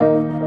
you.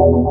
Thank